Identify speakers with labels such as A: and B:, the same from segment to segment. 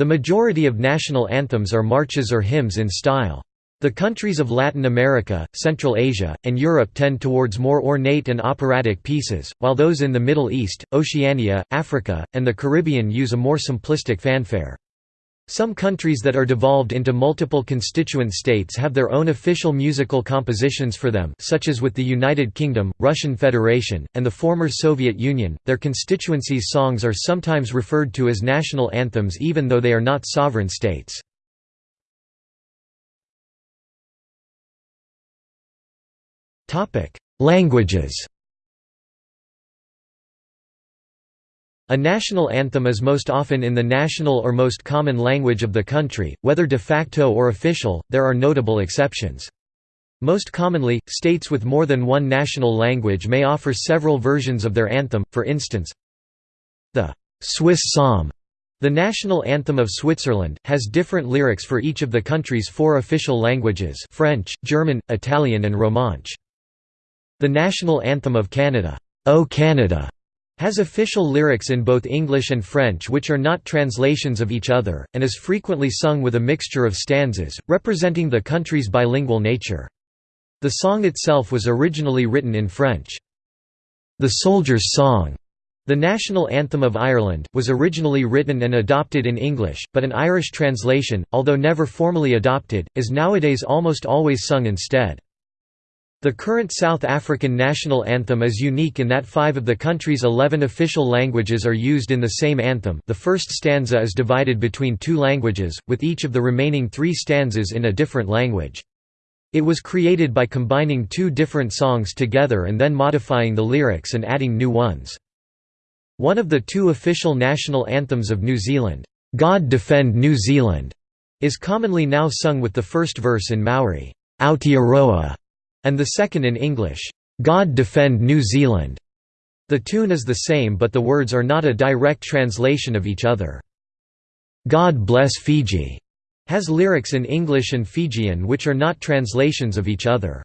A: The majority of national anthems are marches or hymns in style. The countries of Latin America, Central Asia, and Europe tend towards more ornate and operatic pieces, while those in the Middle East, Oceania, Africa, and the Caribbean use a more simplistic fanfare. Some countries that are devolved into multiple constituent states have their own official musical compositions for them such as with the United Kingdom, Russian Federation, and the former Soviet Union. Their constituencies' songs are sometimes referred to as national anthems even though they are not sovereign states. Languages A national anthem is most often in the national or most common language of the country, whether de facto or official, there are notable exceptions. Most commonly, states with more than one national language may offer several versions of their anthem, for instance, the Swiss Psalm, the national anthem of Switzerland, has different lyrics for each of the country's four official languages French, German, Italian and Romansh. The national anthem of Canada, O Canada, has official lyrics in both English and French which are not translations of each other, and is frequently sung with a mixture of stanzas, representing the country's bilingual nature. The song itself was originally written in French. The Soldier's Song, the national anthem of Ireland, was originally written and adopted in English, but an Irish translation, although never formally adopted, is nowadays almost always sung instead. The current South African national anthem is unique in that five of the country's eleven official languages are used in the same anthem the first stanza is divided between two languages, with each of the remaining three stanzas in a different language. It was created by combining two different songs together and then modifying the lyrics and adding new ones. One of the two official national anthems of New Zealand, "'God Defend New Zealand' is commonly now sung with the first verse in Maori, Aotearoa and the second in English, "'God Defend New Zealand'". The tune is the same but the words are not a direct translation of each other. "'God Bless Fiji' has lyrics in English and Fijian which are not translations of each other.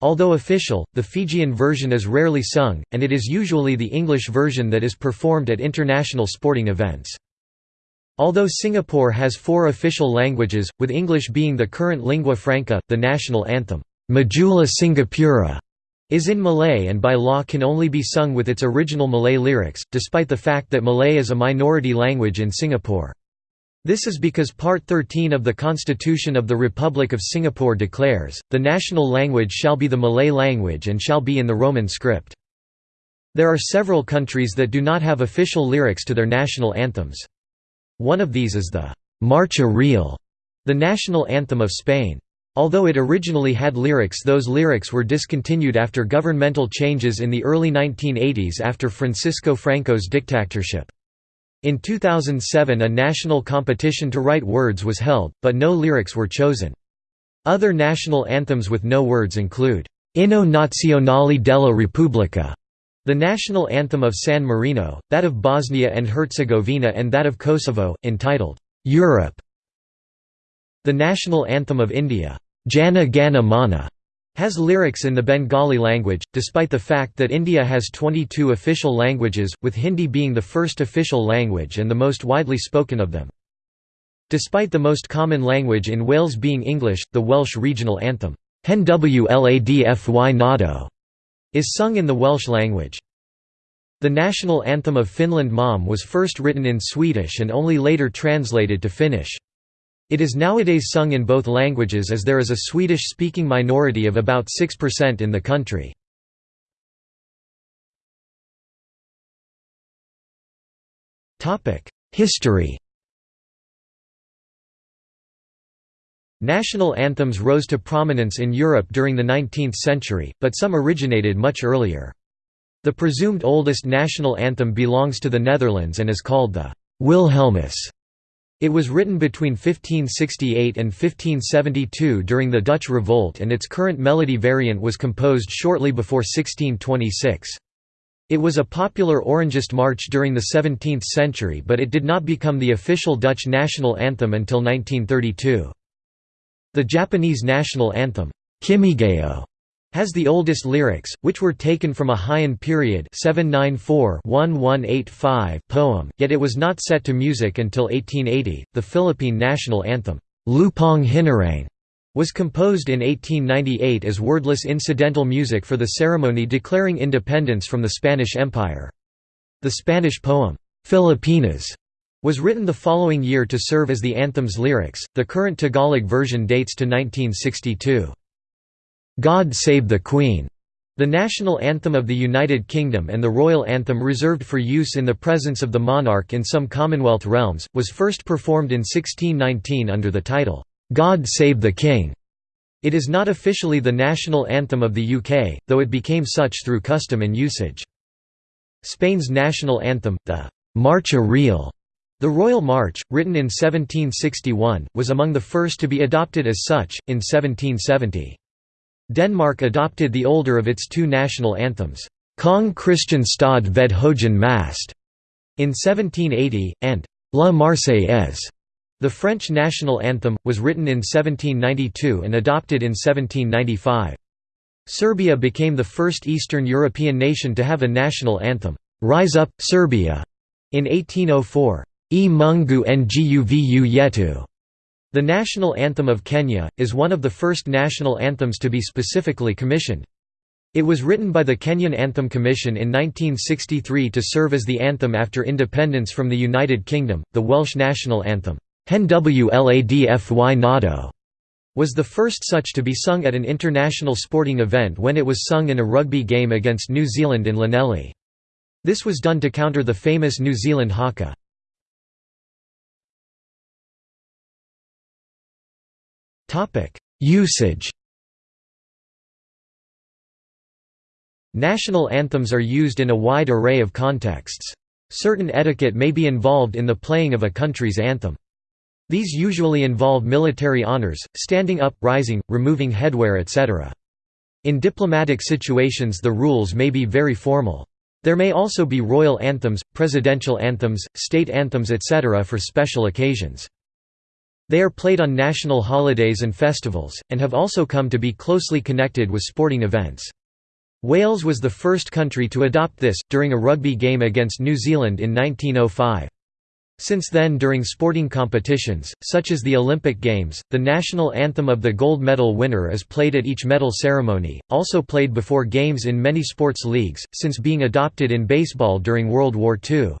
A: Although official, the Fijian version is rarely sung, and it is usually the English version that is performed at international sporting events. Although Singapore has four official languages, with English being the current lingua franca, the national anthem, Majulah Singapura is in Malay and by law can only be sung with its original Malay lyrics, despite the fact that Malay is a minority language in Singapore. This is because Part 13 of the Constitution of the Republic of Singapore declares, the national language shall be the Malay language and shall be in the Roman script. There are several countries that do not have official lyrics to their national anthems. One of these is the Marcha Real, the national anthem of Spain. Although it originally had lyrics those lyrics were discontinued after governmental changes in the early 1980s after Francisco Franco's dictatorship. In 2007 a national competition to write words was held, but no lyrics were chosen. Other national anthems with no words include, Inno Nazionale della Repubblica, the national anthem of San Marino, that of Bosnia and Herzegovina and that of Kosovo, entitled, Europe, the national anthem of India, Jana Gana Mana has lyrics in the Bengali language, despite the fact that India has 22 official languages, with Hindi being the first official language and the most widely spoken of them. Despite the most common language in Wales being English, the Welsh regional anthem, Hen Wladfy Nado, is sung in the Welsh language. The national anthem of Finland Maamme was first written in Swedish and only later translated to Finnish. It is nowadays sung in both languages as there is a Swedish-speaking minority of about 6% in the country. History National anthems rose to prominence in Europe during the 19th century, but some originated much earlier. The presumed oldest national anthem belongs to the Netherlands and is called the Wilhelmus. It was written between 1568 and 1572 during the Dutch Revolt and its current melody variant was composed shortly before 1626. It was a popular Orangist march during the 17th century but it did not become the official Dutch national anthem until 1932. The Japanese national anthem, Kimigayo, has the oldest lyrics, which were taken from a Heian period 794-1185 poem, yet it was not set to music until 1880. The Philippine national anthem, Lupang Hinirang, was composed in 1898 as wordless incidental music for the ceremony declaring independence from the Spanish Empire. The Spanish poem, Filipinas, was written the following year to serve as the anthem's lyrics. The current Tagalog version dates to 1962. God Save the Queen, the national anthem of the United Kingdom and the royal anthem reserved for use in the presence of the monarch in some Commonwealth realms, was first performed in 1619 under the title, God Save the King. It is not officially the national anthem of the UK, though it became such through custom and usage. Spain's national anthem, the Marcha Real, the Royal March, written in 1761, was among the first to be adopted as such, in 1770. Denmark adopted the older of its two national anthems, Kong Christian Stod ved Højen Mast, in 1780, and La Marseillaise. The French national anthem, was written in 1792 and adopted in 1795. Serbia became the first Eastern European nation to have a national anthem, Rise Up, Serbia, in 1804. E Mungu Nguvu Yetu, the national anthem of Kenya, is one of the first national anthems to be specifically commissioned. It was written by the Kenyan Anthem Commission in 1963 to serve as the anthem after independence from the United Kingdom. The Welsh national anthem, was the first such to be sung at an international sporting event when it was sung in a rugby game against New Zealand in Llanelli. This was done to counter the famous New Zealand haka. Usage National anthems are used in a wide array of contexts. Certain etiquette may be involved in the playing of a country's anthem. These usually involve military honors, standing up, rising, removing headwear etc. In diplomatic situations the rules may be very formal. There may also be royal anthems, presidential anthems, state anthems etc. for special occasions. They are played on national holidays and festivals, and have also come to be closely connected with sporting events. Wales was the first country to adopt this, during a rugby game against New Zealand in 1905. Since then during sporting competitions, such as the Olympic Games, the national anthem of the gold medal winner is played at each medal ceremony, also played before games in many sports leagues, since being adopted in baseball during World War II.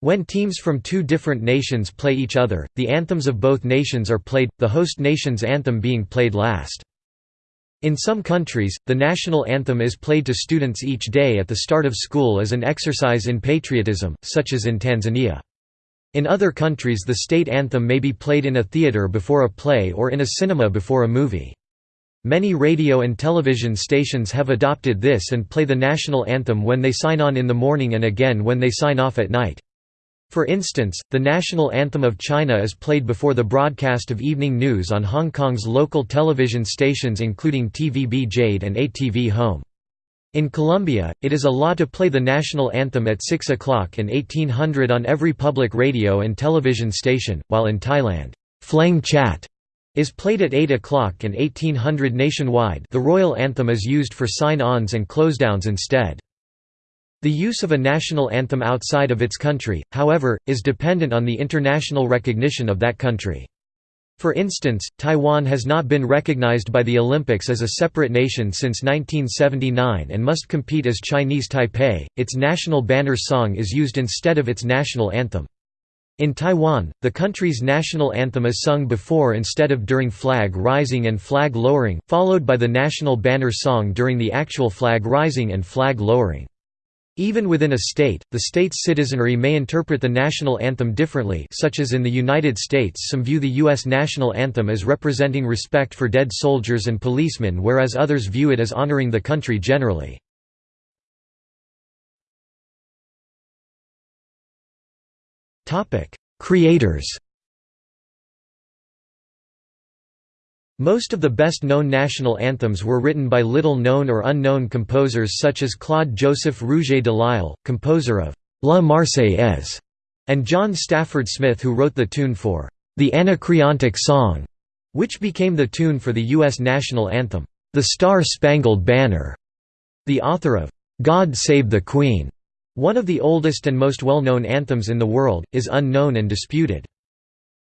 A: When teams from two different nations play each other, the anthems of both nations are played, the host nation's anthem being played last. In some countries, the national anthem is played to students each day at the start of school as an exercise in patriotism, such as in Tanzania. In other countries the state anthem may be played in a theater before a play or in a cinema before a movie. Many radio and television stations have adopted this and play the national anthem when they sign on in the morning and again when they sign off at night. For instance, the national anthem of China is played before the broadcast of evening news on Hong Kong's local television stations including TVB Jade and ATV Home. In Colombia, it is a law to play the national anthem at 6 o'clock and 1800 on every public radio and television station, while in Thailand, Phleng Chat is played at 8 o'clock and 1800 nationwide the royal anthem is used for sign-ons and closedowns instead. The use of a national anthem outside of its country, however, is dependent on the international recognition of that country. For instance, Taiwan has not been recognized by the Olympics as a separate nation since 1979 and must compete as Chinese Taipei. Its national banner song is used instead of its national anthem. In Taiwan, the country's national anthem is sung before instead of during flag rising and flag lowering, followed by the national banner song during the actual flag rising and flag lowering. Even within a state, the state's citizenry may interpret the national anthem differently such as in the United States some view the U.S. national anthem as representing respect for dead soldiers and policemen whereas others view it as honoring the country generally. Creators Most of the best-known national anthems were written by little-known or unknown composers such as Claude-Joseph Rouget de Lisle, composer of «La Marseillaise», and John Stafford Smith who wrote the tune for «The Anacreontic Song», which became the tune for the U.S. national anthem. The Star-Spangled Banner, the author of God Save the Queen, one of the oldest and most well-known anthems in the world, is unknown and disputed.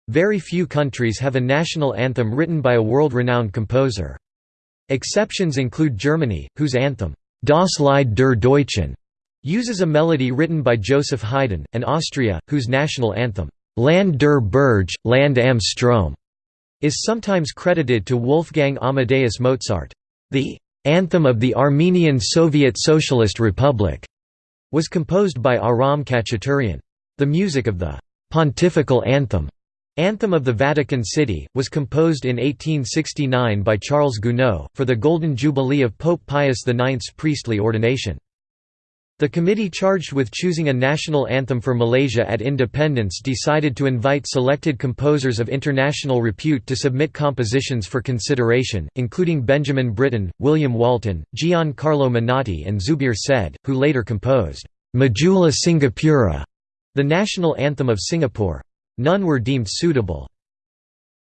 A: Very few countries have a national anthem written by a world-renowned composer. Exceptions include Germany, whose anthem, Das Lied der Deutschen, uses a melody written by Joseph Haydn, and Austria, whose national anthem, Land der Berge, Land am Strom, is sometimes credited to Wolfgang Amadeus Mozart. The Anthem of the Armenian Soviet Socialist Republic was composed by Aram Khachaturian. The music of the «Pontifical Anthem» Anthem of the Vatican City, was composed in 1869 by Charles Gounod, for the Golden Jubilee of Pope Pius IX's priestly ordination. The committee charged with choosing a national anthem for Malaysia at independence decided to invite selected composers of international repute to submit compositions for consideration, including Benjamin Britten, William Walton, Gian Carlo Menotti and Zubir Said, who later composed, Majulah Singapura, the national anthem of Singapore. None were deemed suitable.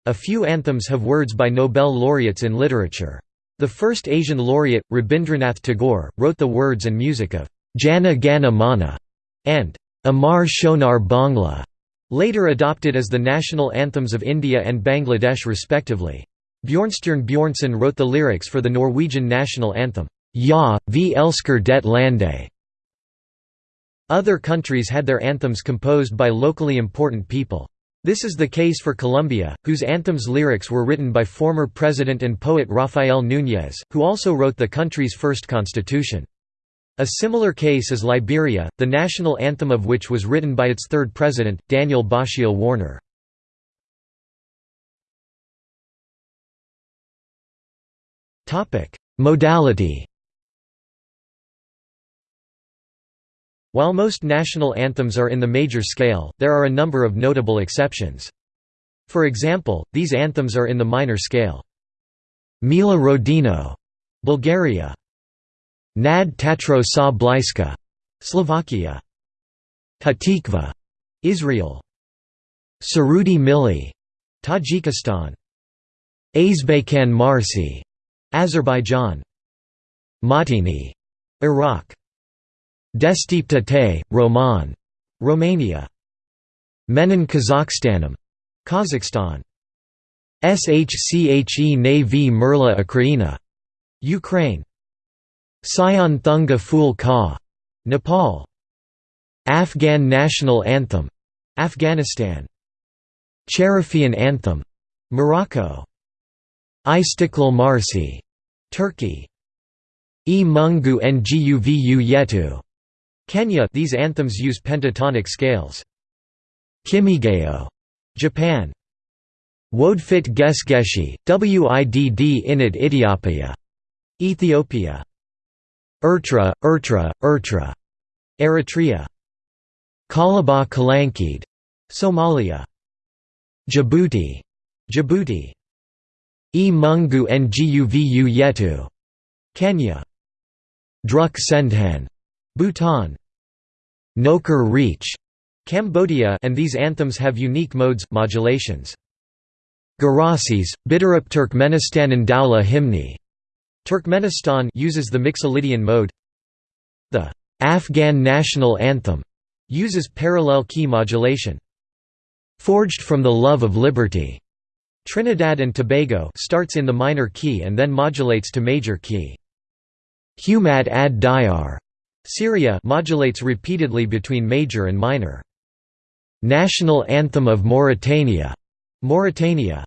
A: A few anthems have words by Nobel laureates in literature. The first Asian laureate, Rabindranath Tagore, wrote the words and music of Jana Gana Mana, and Amar Shonar Bangla, later adopted as the national anthems of India and Bangladesh respectively. Bjornstjerne Bjornson wrote the lyrics for the Norwegian national anthem, Ja, vi elsker det lande. Other countries had their anthems composed by locally important people. This is the case for Colombia, whose anthem's lyrics were written by former president and poet Rafael Núñez, who also wrote the country's first constitution. A similar case is Liberia, the national anthem of which was written by its third president, Daniel Bashiel Warner. Modality While most national anthems are in the major scale, there are a number of notable exceptions. For example, these anthems are in the minor scale. Mila Rodino, Bulgaria Nad Tatrou sa Bliska, Slovakia. Hatikva, Israel. Surudi Milli, Tajikistan. Azbekhan Marsi, Azerbaijan. Mawtini, Iraq. Deșteaptă Te, Roman, Romania. Menin Kazakhstanum, Kazakhstan. Shche ne vmerla Ukraina, Ukraine. Sion Thunga Phul Ka, Nepal. Afghan National Anthem, Afghanistan. Cherifian Anthem, Morocco. Istiklal Marsi, Turkey. E Mungu Nguvu Yetu, Kenya. These anthems use pentatonic scales. Kimigayo, Japan. Wodfit Gesgeshi, Widd Init Ethiopia, Ethiopia. Ertra, Ertra, Ertra. Eritrea. Kalaba Kalankid. Somalia. Djibouti. Djibouti. E Mungu Nguvu Yetu. Kenya. Druk Sendhan. Bhutan. Nokor Reach. Cambodia and these anthems have unique modes, modulations. Garasis, Bidarup Turkmenistanan Dawla Himni. Turkmenistan uses the Mixolydian mode. The Afghan national anthem uses parallel key modulation. Forged from the love of liberty. Trinidad and Tobago starts in the minor key and then modulates to major key. Humat ad Diyar. Syria modulates repeatedly between major and minor. National Anthem of Mauritania. Mauritania.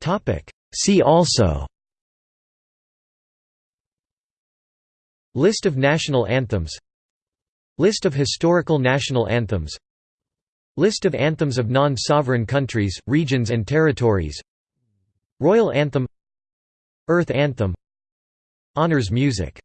A: Topic. See also. List of national anthems. List of historical national anthems. List of anthems of non-sovereign countries, regions and territories. Royal Anthem. Earth Anthem Honours music